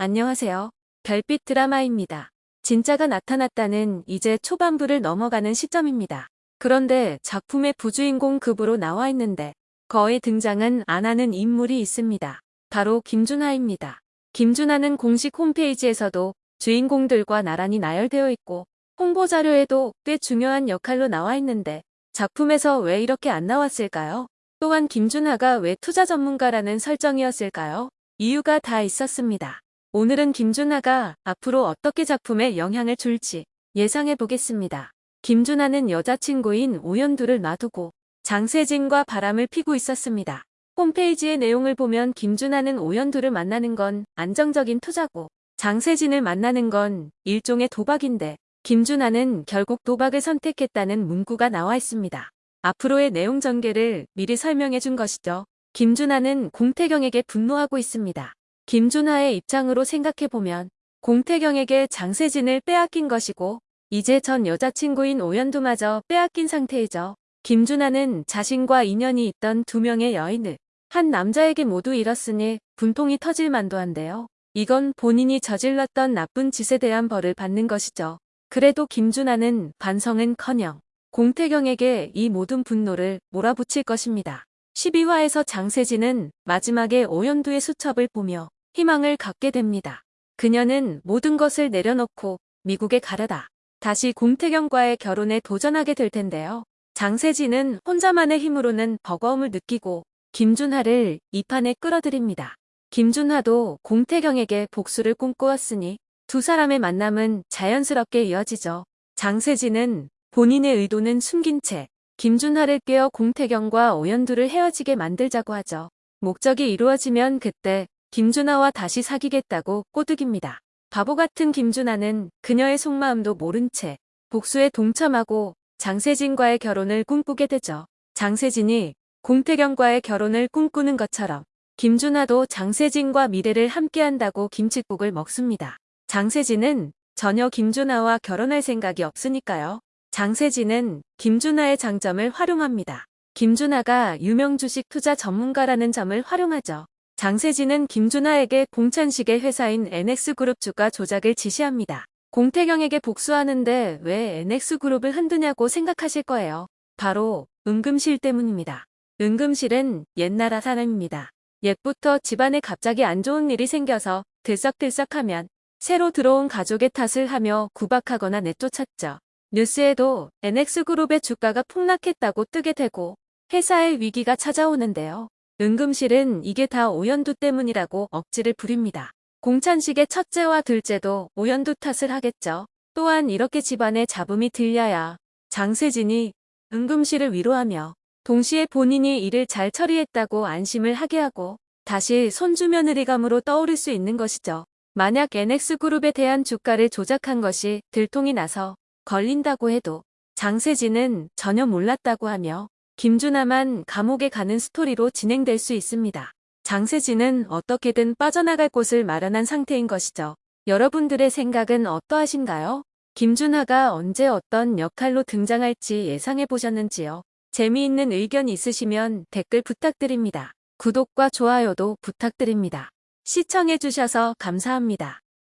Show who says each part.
Speaker 1: 안녕하세요. 별빛 드라마입니다. 진짜가 나타났다는 이제 초반부를 넘어가는 시점입니다. 그런데 작품의 부주인공 급으로 나와 있는데 거의 등장은 안 하는 인물이 있습니다. 바로 김준하입니다. 김준하는 공식 홈페이지에서도 주인공들과 나란히 나열되어 있고 홍보 자료에도 꽤 중요한 역할로 나와 있는데 작품에서 왜 이렇게 안 나왔을까요? 또한 김준하가 왜 투자 전문가라는 설정이었을까요? 이유가 다 있었습니다. 오늘은 김준하가 앞으로 어떻게 작품에 영향을 줄지 예상해 보겠습니다. 김준하는 여자친구인 오연두를 놔두고 장세진과 바람을 피고 있었습니다. 홈페이지의 내용을 보면 김준하는 오연두를 만나는 건 안정적인 투자고 장세진을 만나는 건 일종의 도박인데 김준하는 결국 도박을 선택했다는 문구가 나와 있습니다. 앞으로의 내용 전개를 미리 설명해 준 것이죠. 김준하는 공태경에게 분노하고 있습니다. 김준하의 입장으로 생각해보면 공태경에게 장세진을 빼앗긴 것이고 이제 전 여자친구인 오연두마저 빼앗긴 상태이죠. 김준하는 자신과 인연이 있던 두 명의 여인을 한 남자에게 모두 잃었으니 분통이 터질 만도 한데요. 이건 본인이 저질렀던 나쁜 짓에 대한 벌을 받는 것이죠. 그래도 김준하는 반성은커녕 공태경에게 이 모든 분노를 몰아붙일 것입니다. 12화에서 장세진은 마지막에 오연두의 수첩을 보며 희망을 갖게 됩니다. 그녀는 모든 것을 내려놓고 미국에 가려다 다시 공태경과의 결혼에 도전하게 될 텐데요. 장세진은 혼자만의 힘으로는 버거움을 느끼고 김준하를 이 판에 끌어들입니다. 김준하도 공태경에게 복수를 꿈꾸었으니 두 사람의 만남은 자연스럽게 이어지죠. 장세진은 본인의 의도는 숨긴 채 김준하를 깨어 공태경과 오연두를 헤어지게 만들자고 하죠. 목적이 이루어지면 그때 김준하와 다시 사귀겠다고 꼬드깁니다. 바보 같은 김준하는 그녀의 속마음도 모른 채 복수에 동참하고 장세진과의 결혼을 꿈꾸게 되죠. 장세진이 공태경과의 결혼을 꿈꾸는 것처럼 김준하도 장세진과 미래를 함께한다고 김칫국을 먹습니다. 장세진은 전혀 김준하와 결혼할 생각이 없으니까요. 장세진은 김준하의 장점을 활용합니다. 김준하가 유명 주식 투자 전문가라는 점을 활용하죠. 장세진은 김준하에게 공찬식의 회사인 NX그룹 주가 조작을 지시합니다. 공태경에게 복수하는데 왜 NX그룹을 흔드냐고 생각하실 거예요. 바로 은금실 때문입니다. 은금실은 옛나라 사람입니다. 옛부터 집안에 갑자기 안 좋은 일이 생겨서 들썩들썩하면 새로 들어온 가족의 탓을 하며 구박하거나 내쫓았죠. 뉴스에도 NX그룹의 주가가 폭락했다고 뜨게 되고 회사의 위기가 찾아오는데요. 은금실은 이게 다 오연두 때문이라고 억지를 부립니다. 공찬식의 첫째와 둘째도 오연두 탓을 하겠죠. 또한 이렇게 집안에 잡음이 들려야 장세진이 은금실을 위로하며 동시에 본인이 일을 잘 처리했다고 안심을 하게 하고 다시 손주 며느리감으로 떠오를 수 있는 것이죠. 만약 NX그룹에 대한 주가를 조작한 것이 들통이 나서 걸린다고 해도 장세진은 전혀 몰랐다고 하며 김준하만 감옥에 가는 스토리로 진행될 수 있습니다. 장세진은 어떻게든 빠져나갈 곳을 마련한 상태인 것이죠. 여러분들의 생각은 어떠하신가요? 김준하가 언제 어떤 역할로 등장할지 예상해 보셨는지요? 재미있는 의견 있으시면 댓글 부탁드립니다. 구독과 좋아요도 부탁드립니다. 시청해 주셔서 감사합니다.